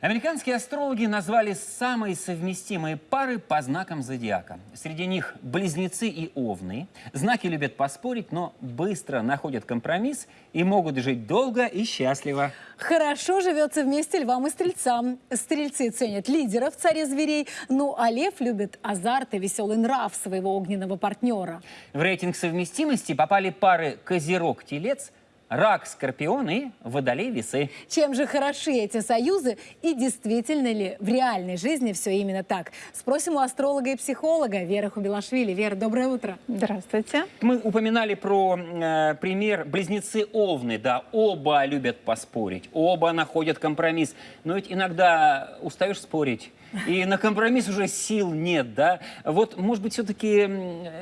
Американские астрологи назвали самые совместимые пары по знакам зодиака. Среди них близнецы и овны. Знаки любят поспорить, но быстро находят компромисс и могут жить долго и счастливо. Хорошо живется вместе львам и стрельцам. Стрельцы ценят лидеров, царе зверей, ну а лев любит азарт и веселый нрав своего огненного партнера. В рейтинг совместимости попали пары Козерог-Телец, Рак, Скорпион и Водолей, Весы. Чем же хороши эти союзы и действительно ли в реальной жизни все именно так? Спросим у астролога и психолога Веры Хубилашвили. Вера, доброе утро. Здравствуйте. Мы упоминали про э, пример близнецы Овны. Да, оба любят поспорить, оба находят компромисс. Но ведь иногда устаешь спорить, и на компромисс уже сил нет, да? Вот, может быть, все-таки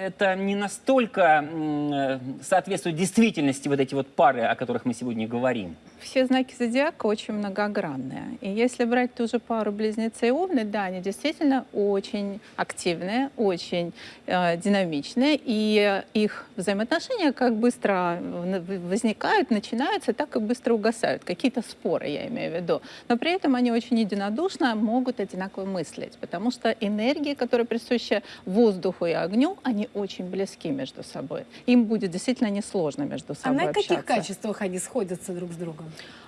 это не настолько соответствует действительности вот эти вот пары, о которых мы сегодня говорим? Все знаки зодиака очень многогранные. И если брать ту же пару близнецы и овны, да, они действительно очень активные, очень э, динамичные, и их взаимоотношения как быстро возникают, начинаются, так и быстро угасают. Какие-то споры, я имею в виду. Но при этом они очень единодушно могут одинаково мыслить, потому что энергии, которые присущи воздуху и огню, они очень близки между собой. Им будет действительно несложно между собой А на общаться. каких качествах они сходятся друг с другом?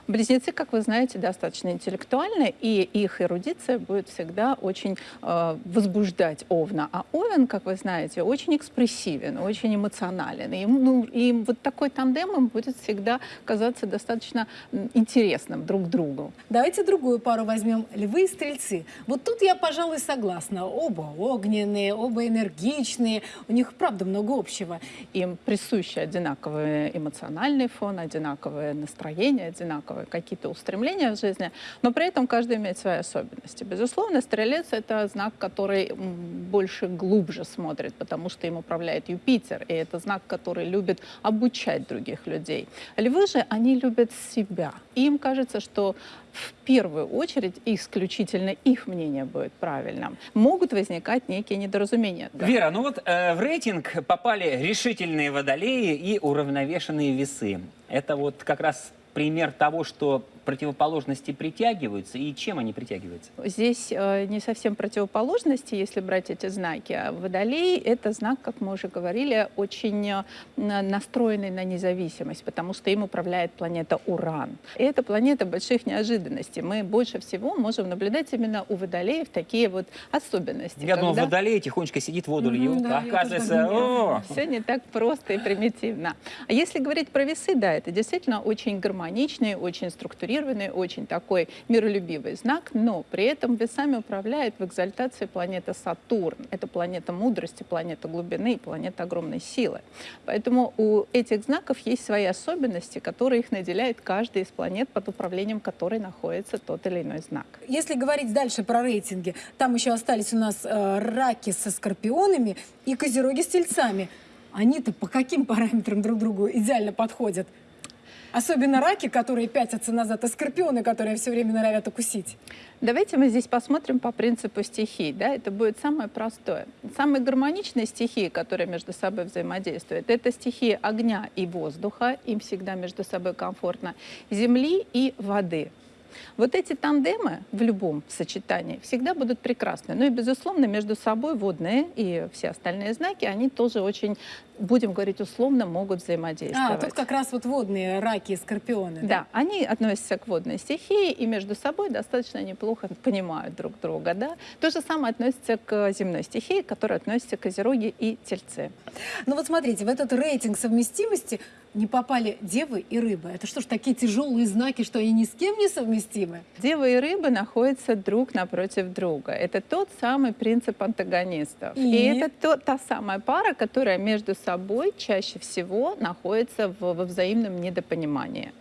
Близнецы, как вы знаете, достаточно интеллектуальны, и их эрудиция будет всегда очень э, возбуждать Овна. А Овен, как вы знаете, очень экспрессивен, очень эмоционален. И, ну, и вот такой тандем им будет всегда казаться достаточно интересным друг другу. Давайте другую пару возьмем. Львы и стрельцы. Вот тут я, пожалуй, согласна. Оба огненные, оба энергичные. У них, правда, много общего. Им присущи одинаковый эмоциональный фон, одинаковое настроение, одинаковые какие-то устремления в жизни, но при этом каждый имеет свои особенности. Безусловно, стрелец — это знак, который больше глубже смотрит, потому что им управляет Юпитер, и это знак, который любит обучать других людей. Львы же, они любят себя. Им кажется, что в первую очередь исключительно их мнение будет правильным. Могут возникать некие недоразумения. Да. Вера, ну вот э, в рейтинг попали решительные водолеи и уравновешенные весы. Это вот как раз пример того, что противоположности притягиваются и чем они притягиваются? Здесь э, не совсем противоположности, если брать эти знаки. А водолей — это знак, как мы уже говорили, очень э, настроенный на независимость, потому что им управляет планета Уран. И это планета больших неожиданностей. Мы больше всего можем наблюдать именно у водолеев такие вот особенности. Я когда... думал, водолей тихонечко сидит, воду льет, да, оказывается... О! Все не так просто и примитивно. А если говорить про весы, да, это действительно очень гармоничный, очень структурированный очень такой миролюбивый знак, но при этом весами управляет в экзальтации планета Сатурн. Это планета мудрости, планета глубины, планета огромной силы. Поэтому у этих знаков есть свои особенности, которые их наделяет каждый из планет, под управлением которой находится тот или иной знак. Если говорить дальше про рейтинги, там еще остались у нас э, раки со скорпионами и козероги с тельцами. Они-то по каким параметрам друг другу идеально подходят? Особенно раки, которые пятятся назад, и скорпионы, которые все время норовят укусить. Давайте мы здесь посмотрим по принципу стихий. Да? Это будет самое простое. Самые гармоничные стихии, которые между собой взаимодействуют, это стихии огня и воздуха, им всегда между собой комфортно, земли и воды. Вот эти тандемы в любом сочетании всегда будут прекрасны. Ну и, безусловно, между собой водные и все остальные знаки, они тоже очень, будем говорить условно, могут взаимодействовать. А, тут как раз вот водные раки и скорпионы. Да, да они относятся к водной стихии и между собой достаточно неплохо понимают друг друга. Да? То же самое относится к земной стихии, которая относится к козероги и тельцы. Ну вот смотрите, в этот рейтинг совместимости не попали девы и рыбы. Это что ж, такие тяжелые знаки, что они ни с кем не совместимы? Девы и рыбы находятся друг напротив друга. Это тот самый принцип антагонистов. И, и это то, та самая пара, которая между собой чаще всего находится в, во взаимном недопонимании.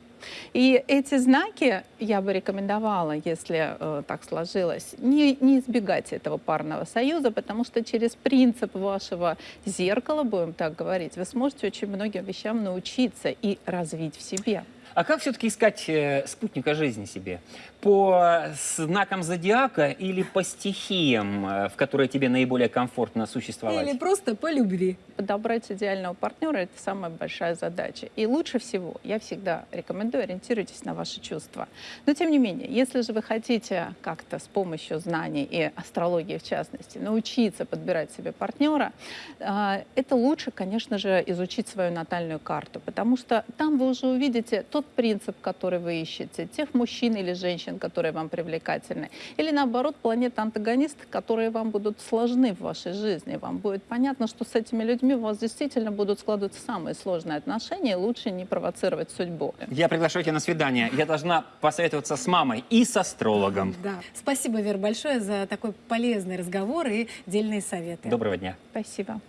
И эти знаки я бы рекомендовала, если э, так сложилось, не, не избегать этого парного союза, потому что через принцип вашего зеркала, будем так говорить, вы сможете очень многим вещам научиться и развить в себе. А как все-таки искать э, спутника жизни себе? по знакам зодиака или по стихиям, э, в которые тебе наиболее комфортно существовать? Или просто по любви. Подобрать идеального партнера – это самая большая задача. И лучше всего, я всегда рекомендую, ориентируйтесь на ваши чувства. Но тем не менее, если же вы хотите как-то с помощью знаний и астрологии в частности научиться подбирать себе партнера, э, это лучше, конечно же, изучить свою натальную карту, потому что там вы уже увидите тот принцип, который вы ищете, тех мужчин или женщин, которые вам привлекательны, или наоборот планеты-антагонисты, которые вам будут сложны в вашей жизни. Вам будет понятно, что с этими людьми у вас действительно будут складываться самые сложные отношения, и лучше не провоцировать судьбу. Я приглашаю тебя на свидание. Я должна посоветоваться с мамой и с астрологом. Да. Спасибо, Вера, большое за такой полезный разговор и дельные советы. Доброго дня. Спасибо.